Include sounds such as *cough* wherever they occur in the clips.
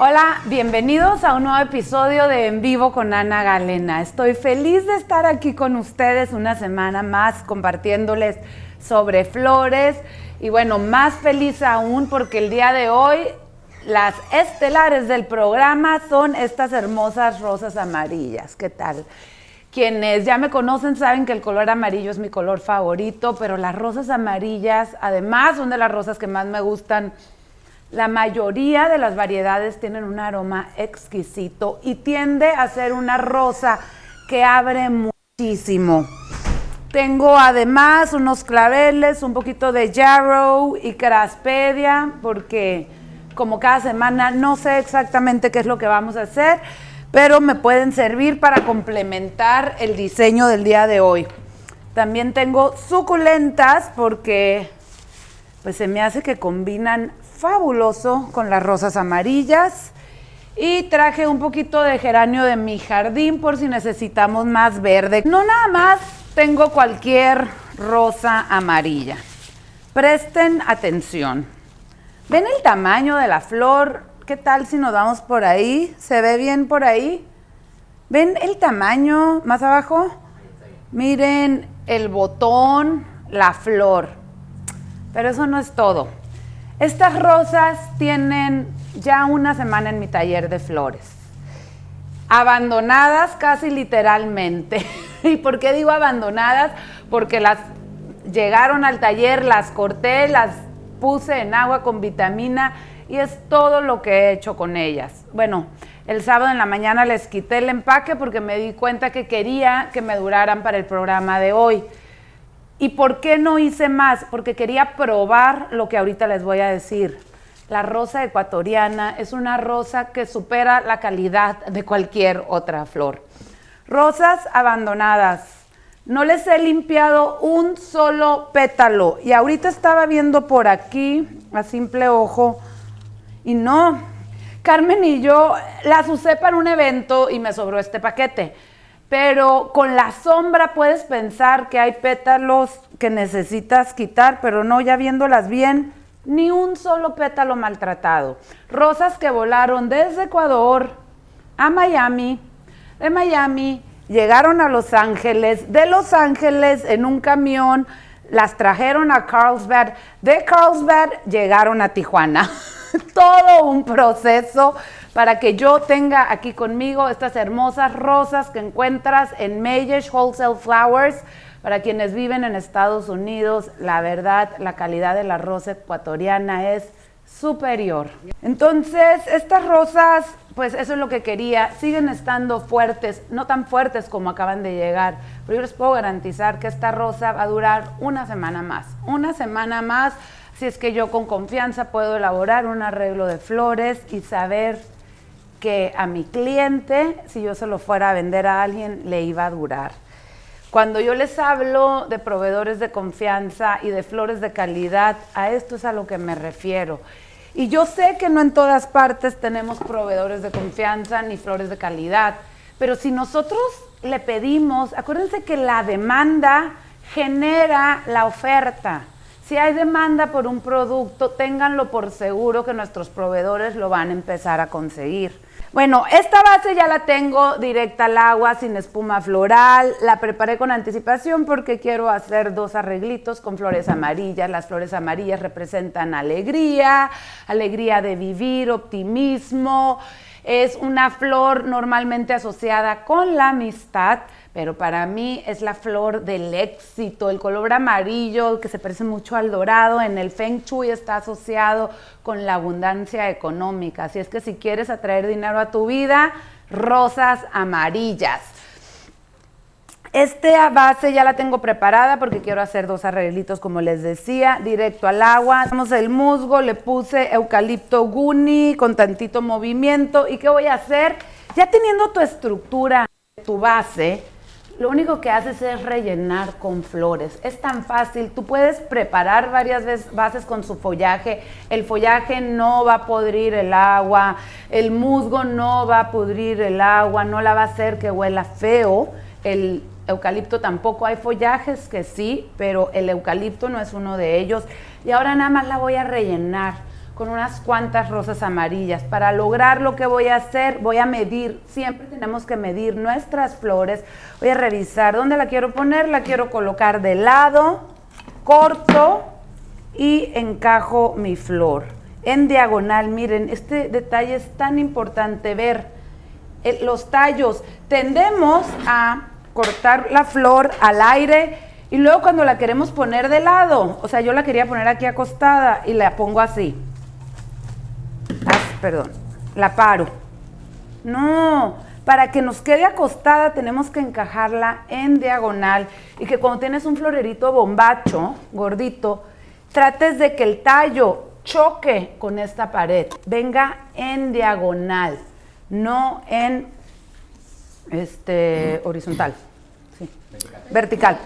Hola, bienvenidos a un nuevo episodio de En Vivo con Ana Galena. Estoy feliz de estar aquí con ustedes una semana más compartiéndoles sobre flores y bueno, más feliz aún porque el día de hoy las estelares del programa son estas hermosas rosas amarillas. ¿Qué tal? Quienes ya me conocen saben que el color amarillo es mi color favorito, pero las rosas amarillas, además, son de las rosas que más me gustan la mayoría de las variedades tienen un aroma exquisito y tiende a ser una rosa que abre muchísimo. Tengo además unos claveles, un poquito de yarrow y craspedia, porque como cada semana no sé exactamente qué es lo que vamos a hacer, pero me pueden servir para complementar el diseño del día de hoy. También tengo suculentas porque pues se me hace que combinan fabuloso con las rosas amarillas. Y traje un poquito de geranio de mi jardín por si necesitamos más verde. No nada más tengo cualquier rosa amarilla. Presten atención. ¿Ven el tamaño de la flor? ¿Qué tal si nos vamos por ahí? ¿Se ve bien por ahí? ¿Ven el tamaño más abajo? Miren el botón, la flor. Pero eso no es todo. Estas rosas tienen ya una semana en mi taller de flores. Abandonadas casi literalmente. *laughs* ¿Y por qué digo abandonadas? Porque las llegaron al taller, las corté, las puse en agua con vitamina y es todo lo que he hecho con ellas. Bueno, el sábado en la mañana les quité el empaque porque me di cuenta que quería que me duraran para el programa de hoy. ¿Y por qué no hice más? Porque quería probar lo que ahorita les voy a decir. La rosa ecuatoriana es una rosa que supera la calidad de cualquier otra flor. Rosas abandonadas. No les he limpiado un solo pétalo. Y ahorita estaba viendo por aquí, a simple ojo, y no. Carmen y yo las usé para un evento y me sobró este paquete pero con la sombra puedes pensar que hay pétalos que necesitas quitar, pero no, ya viéndolas bien, ni un solo pétalo maltratado. Rosas que volaron desde Ecuador a Miami, de Miami llegaron a Los Ángeles, de Los Ángeles en un camión, las trajeron a Carlsbad, de Carlsbad llegaron a Tijuana. *laughs* *laughs* Todo un proceso para que yo tenga aquí conmigo estas hermosas rosas que encuentras en Mayish Wholesale Flowers. Para quienes viven en Estados Unidos, la verdad, la calidad de la rosa ecuatoriana es superior. Entonces, estas rosas, pues eso es lo que quería, siguen estando fuertes, no tan fuertes como acaban de llegar, pero yo les puedo garantizar que esta rosa va a durar una semana más, una semana más, si es que yo con confianza puedo elaborar un arreglo de flores y saber que a mi cliente, si yo se lo fuera a vender a alguien, le iba a durar. Cuando yo les hablo de proveedores de confianza y de flores de calidad, a esto es a lo que me refiero. Y yo sé que no en todas partes tenemos proveedores de confianza ni flores de calidad, pero si nosotros le pedimos, acuérdense que la demanda genera la oferta. Si hay demanda por un producto, ténganlo por seguro que nuestros proveedores lo van a empezar a conseguir. Bueno, esta base ya la tengo directa al agua, sin espuma floral. La preparé con anticipación porque quiero hacer dos arreglitos con flores amarillas. Las flores amarillas representan alegría, alegría de vivir, optimismo. Es una flor normalmente asociada con la amistad pero para mí es la flor del éxito, el color amarillo que se parece mucho al dorado, en el Feng Shui está asociado con la abundancia económica, así es que si quieres atraer dinero a tu vida, rosas amarillas. Esta base ya la tengo preparada porque quiero hacer dos arreglitos como les decía, directo al agua. Tenemos el musgo, le puse eucalipto guni con tantito movimiento. ¿Y qué voy a hacer? Ya teniendo tu estructura, tu base, lo único que haces es rellenar con flores. Es tan fácil, tú puedes preparar varias veces bases con su follaje, el follaje no va a pudrir el agua, el musgo no va a pudrir el agua, no la va a hacer que huela feo, el eucalipto tampoco, hay follajes que sí, pero el eucalipto no es uno de ellos. Y ahora nada más la voy a rellenar con unas cuantas rosas amarillas. Para lograr lo que voy a hacer, voy a medir, siempre tenemos que medir nuestras flores. Voy a revisar dónde la quiero poner, la quiero colocar de lado, corto y encajo mi flor. En diagonal, miren, este detalle es tan importante ver eh, los tallos. Tendemos a cortar la flor al aire y luego cuando la queremos poner de lado, o sea, yo la quería poner aquí acostada y la pongo así perdón, la paro. No, para que nos quede acostada tenemos que encajarla en diagonal y que cuando tienes un florerito bombacho, gordito, trates de que el tallo choque con esta pared, venga en diagonal, no en este horizontal, vertical.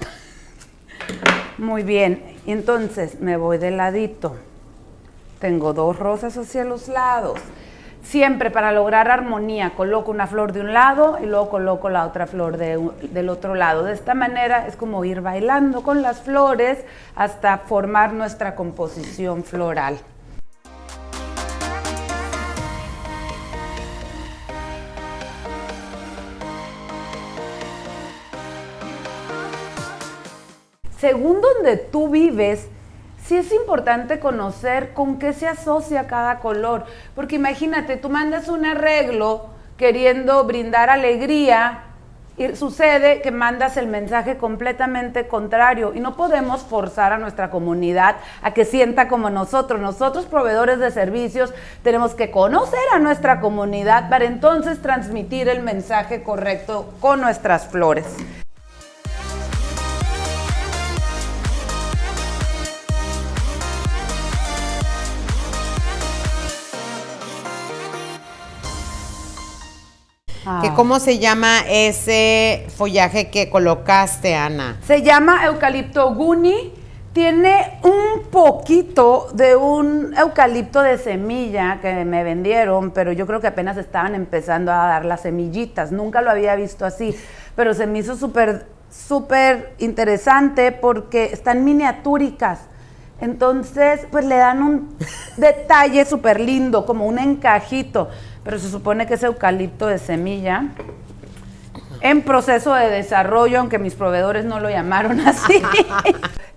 Muy bien, entonces me voy de ladito. Tengo dos rosas hacia los lados. Siempre para lograr armonía coloco una flor de un lado y luego coloco la otra flor del otro lado. De esta manera es como ir bailando con las flores hasta formar nuestra composición floral. Según donde tú vives, sí es importante conocer con qué se asocia cada color, porque imagínate, tú mandas un arreglo queriendo brindar alegría y sucede que mandas el mensaje completamente contrario y no podemos forzar a nuestra comunidad a que sienta como nosotros. Nosotros, proveedores de servicios, tenemos que conocer a nuestra comunidad para entonces transmitir el mensaje correcto con nuestras flores. Ah. ¿Cómo se llama ese follaje que colocaste, Ana? Se llama eucalipto guni. Tiene un poquito de un eucalipto de semilla que me vendieron, pero yo creo que apenas estaban empezando a dar las semillitas. Nunca lo había visto así, pero se me hizo súper, súper interesante porque están miniatúricas. Entonces, pues le dan un detalle súper lindo, como un encajito pero se supone que es eucalipto de semilla en proceso de desarrollo, aunque mis proveedores no lo llamaron *laughs* así.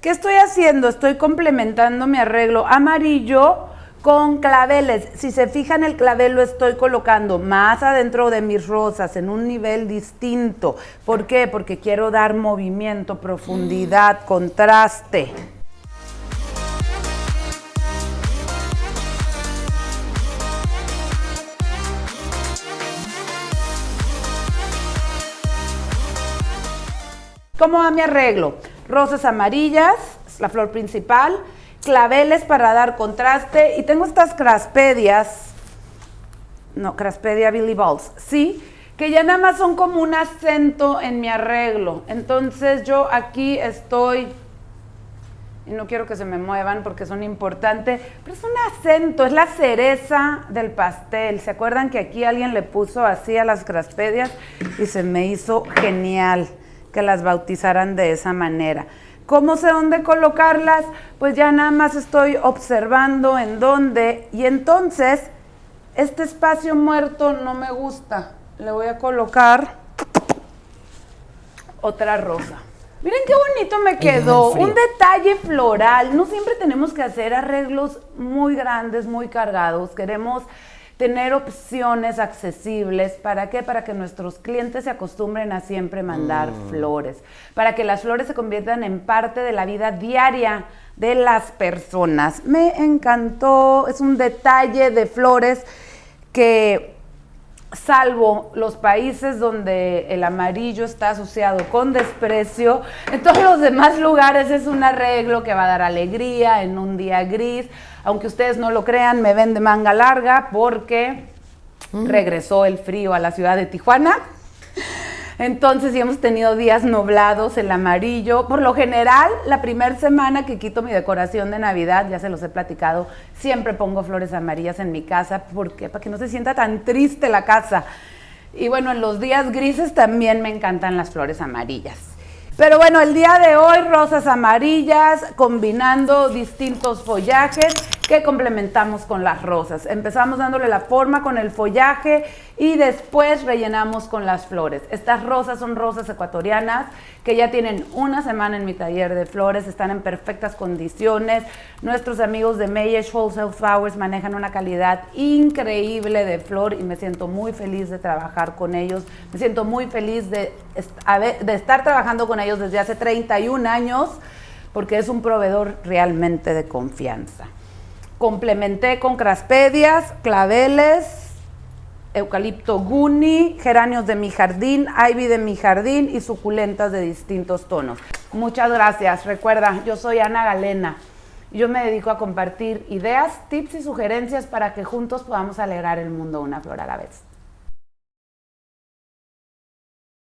¿Qué estoy haciendo? Estoy complementando mi arreglo amarillo con claveles. Si se fijan, el clavel lo estoy colocando más adentro de mis rosas, en un nivel distinto. ¿Por qué? Porque quiero dar movimiento, profundidad, contraste. ¿Cómo va mi arreglo? Rosas amarillas, la flor principal, claveles para dar contraste y tengo estas craspedias, no, craspedia Billy Balls, sí, que ya nada más son como un acento en mi arreglo. Entonces yo aquí estoy, y no quiero que se me muevan porque son importantes, pero es un acento, es la cereza del pastel. ¿Se acuerdan que aquí alguien le puso así a las craspedias y se me hizo genial? Que las bautizaran de esa manera. ¿Cómo sé dónde colocarlas? Pues ya nada más estoy observando en dónde y entonces este espacio muerto no me gusta. Le voy a colocar otra rosa. Miren qué bonito me quedó, un detalle floral. No siempre tenemos que hacer arreglos muy grandes, muy cargados. Queremos tener opciones accesibles. ¿Para qué? Para que nuestros clientes se acostumbren a siempre mandar mm. flores, para que las flores se conviertan en parte de la vida diaria de las personas. Me encantó, es un detalle de flores que salvo los países donde el amarillo está asociado con desprecio, en todos los demás lugares es un arreglo que va a dar alegría en un día gris. Aunque ustedes no lo crean, me ven de manga larga porque mm. regresó el frío a la ciudad de Tijuana. Entonces, sí hemos tenido días nublados, el amarillo. Por lo general, la primera semana que quito mi decoración de Navidad, ya se los he platicado, siempre pongo flores amarillas en mi casa. porque Para que no se sienta tan triste la casa. Y bueno, en los días grises también me encantan las flores amarillas. Pero bueno, el día de hoy rosas amarillas combinando distintos follajes que complementamos con las rosas. Empezamos dándole la forma con el follaje y después rellenamos con las flores. Estas rosas son rosas ecuatorianas que ya tienen una semana en mi taller de flores, están en perfectas condiciones. Nuestros amigos de Mayesh Wholesale Flowers manejan una calidad increíble de flor y me siento muy feliz de trabajar con ellos. Me siento muy feliz de, de estar trabajando con ellos desde hace 31 años porque es un proveedor realmente de confianza. Complementé con craspedias, claveles, eucalipto guni, geranios de mi jardín, ivy de mi jardín y suculentas de distintos tonos. Muchas gracias. Recuerda, yo soy Ana Galena. Yo me dedico a compartir ideas, tips y sugerencias para que juntos podamos alegrar el mundo una flor a la vez.